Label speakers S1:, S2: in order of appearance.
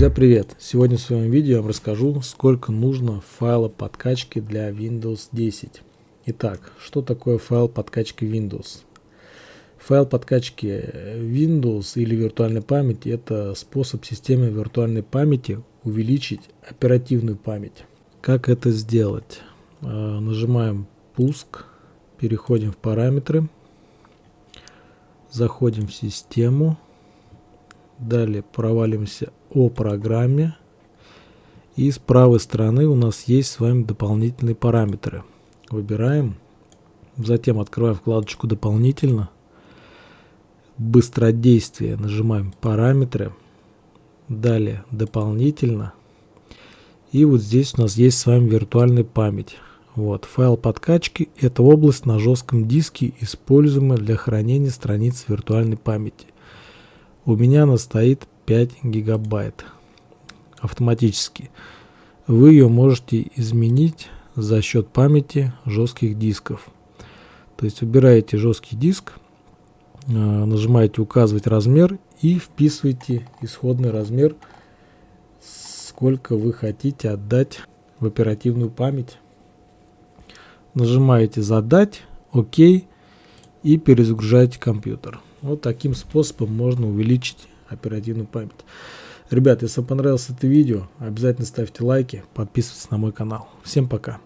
S1: Друзья, привет! Сегодня в своем видео я вам расскажу, сколько нужно файла подкачки для Windows 10. Итак, что такое файл подкачки Windows? Файл подкачки Windows или виртуальной памяти – это способ системы виртуальной памяти увеличить оперативную память. Как это сделать? А, нажимаем «Пуск», переходим в «Параметры», заходим в «Систему», далее провалимся о программе. И с правой стороны у нас есть с вами дополнительные параметры. Выбираем. Затем открываем вкладочку «Дополнительно». Быстродействие. Нажимаем «Параметры». Далее «Дополнительно». И вот здесь у нас есть с вами виртуальная память. Вот, файл подкачки – это область на жестком диске, используемая для хранения страниц виртуальной памяти. У меня она стоит 5 гигабайт автоматически. Вы ее можете изменить за счет памяти жестких дисков. То есть выбираете жесткий диск, а, нажимаете указывать размер и вписываете исходный размер, сколько вы хотите отдать в оперативную память. Нажимаете задать, ОК и перезагружаете компьютер. Вот таким способом можно увеличить оперативную память. Ребят, если вам понравилось это видео, обязательно ставьте лайки, подписывайтесь на мой канал. Всем пока.